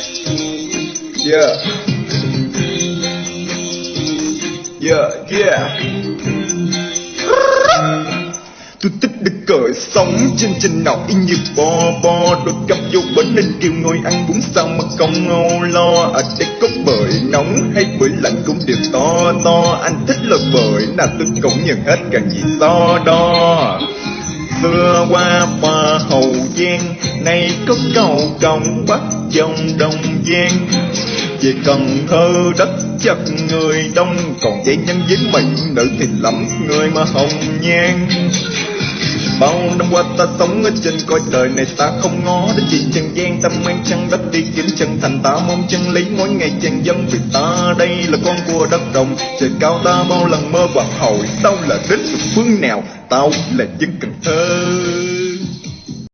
Yeah. Yeah yeah. Tôi thích được cởi sống trên trên nào, y như bo bo. Đôi cặp vô bến nên kêu ngồi ăn bún sao mà không ngâu lo. À, Ở đây có bưởi nóng hay bởi lạnh cũng đều to to. Anh thích là bởi nào tôi cũng nhận hết càng gì so đo. Xưa qua hoa Hậu Giang Nay có cầu cổng Bắc dòng đồng Giang. Về Cần Thơ, đất chất người đông. Còn dây nhân dính mình nữ thì lắm người mà hồng nhan Bao năm qua ta sống ở trên cõi đời này, ta không ngó đến chuyện trần gian. Ta mang chân đất đi kiếm chân thành, ta mong chân lý mỗi ngày chân dân. Vì ta đây là con của đất đồng trời cao ta bao lần mơ và hồi tao là đến phương nào? Tao là dân cần thơ.